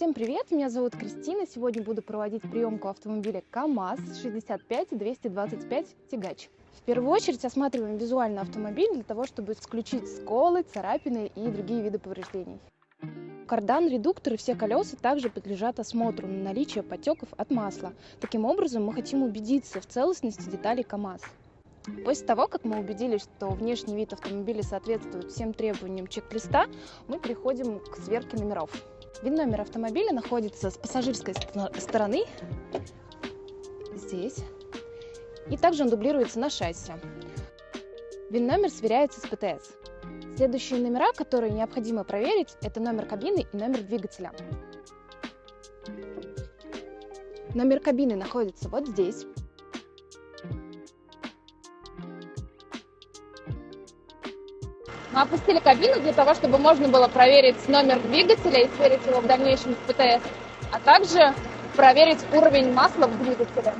Всем привет, меня зовут Кристина. Сегодня буду проводить приемку автомобиля КАМАЗ 65-225 «Тягач». В первую очередь осматриваем визуально автомобиль для того, чтобы исключить сколы, царапины и другие виды повреждений. Кардан, редуктор и все колеса также подлежат осмотру на наличие потеков от масла. Таким образом, мы хотим убедиться в целостности деталей КАМАЗ. После того, как мы убедились, что внешний вид автомобиля соответствует всем требованиям чек-листа, мы переходим к сверке номеров. Вин-номер автомобиля находится с пассажирской стороны, здесь, и также он дублируется на шасси. Вин-номер сверяется с ПТС. Следующие номера, которые необходимо проверить, это номер кабины и номер двигателя. Номер кабины находится вот здесь. Мы опустили кабину для того, чтобы можно было проверить номер двигателя и сверить его в дальнейшем с ПТС, а также проверить уровень масла в двигателе.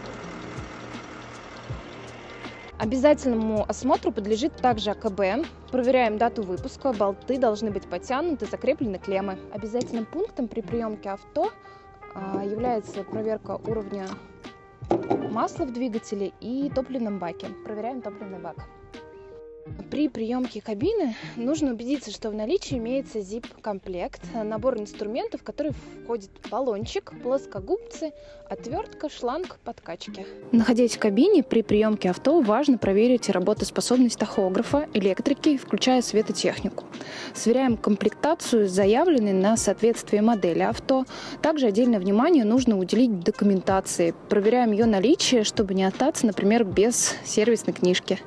Обязательному осмотру подлежит также АКБ. Проверяем дату выпуска, болты должны быть подтянуты, закреплены клеммы. Обязательным пунктом при приемке авто а, является проверка уровня масла в двигателе и топливном баке. Проверяем топливный бак. При приемке кабины нужно убедиться, что в наличии имеется zip-комплект, набор инструментов, в который входит баллончик, плоскогубцы, отвертка, шланг, подкачки. Находясь в кабине, при приемке авто важно проверить работоспособность тахографа, электрики, включая светотехнику. Сверяем комплектацию с заявленной на соответствие модели авто. Также отдельное внимание нужно уделить документации. Проверяем ее наличие, чтобы не остаться, например, без сервисной книжки.